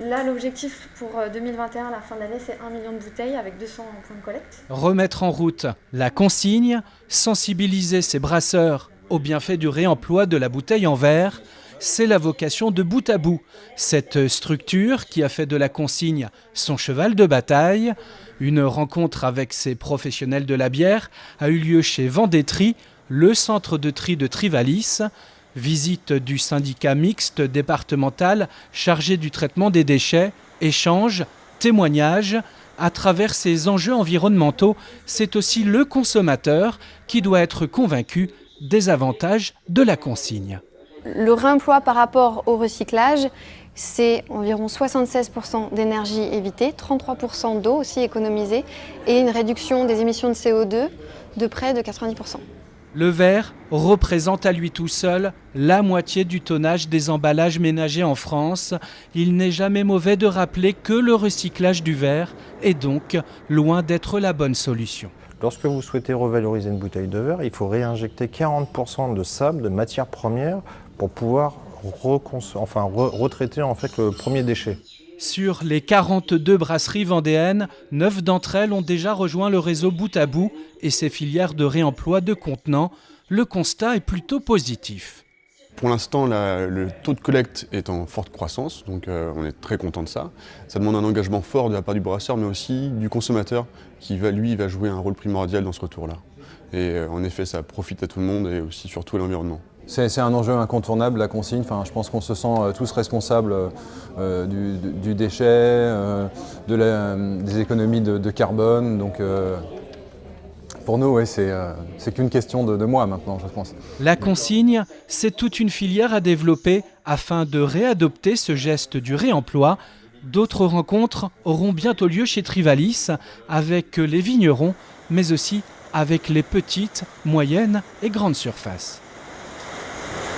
Là, l'objectif pour 2021, à la fin de l'année, c'est 1 million de bouteilles avec 200 points de collecte. Remettre en route la consigne, sensibiliser ses brasseurs au bienfait du réemploi de la bouteille en verre, c'est la vocation de bout à bout. Cette structure qui a fait de la consigne son cheval de bataille, une rencontre avec ses professionnels de la bière a eu lieu chez Vendétri, le centre de tri de Trivalis. Visite du syndicat mixte départemental chargé du traitement des déchets, échange, témoignage. À travers ces enjeux environnementaux, c'est aussi le consommateur qui doit être convaincu des avantages de la consigne. Le réemploi par rapport au recyclage, c'est environ 76% d'énergie évitée, 33% d'eau aussi économisée et une réduction des émissions de CO2 de près de 90%. Le verre représente à lui tout seul la moitié du tonnage des emballages ménagers en France. Il n'est jamais mauvais de rappeler que le recyclage du verre est donc loin d'être la bonne solution. Lorsque vous souhaitez revaloriser une bouteille de verre, il faut réinjecter 40% de sable, de matière première, pour pouvoir retraiter en fait le premier déchet. Sur les 42 brasseries vendéennes, 9 d'entre elles ont déjà rejoint le réseau Bout à Bout et ses filières de réemploi de contenants. Le constat est plutôt positif. Pour l'instant, le taux de collecte est en forte croissance, donc euh, on est très content de ça. Ça demande un engagement fort de la part du brasseur, mais aussi du consommateur, qui va, lui, va jouer un rôle primordial dans ce retour-là. Et euh, en effet, ça profite à tout le monde et aussi surtout à l'environnement. C'est un enjeu incontournable, la consigne. Je pense qu'on se sent euh, tous responsables euh, du, déchet, euh, de des économies de, carbone. Donc, pour nous, c'est qu'une question de, de moi maintenant, je pense. La consigne, c'est toute une filière à développer afin de réadopter ce geste du réemploi. D'autres rencontres auront bientôt lieu chez Trivalis avec les vignerons, mais aussi avec les petites, moyennes et grandes surfaces.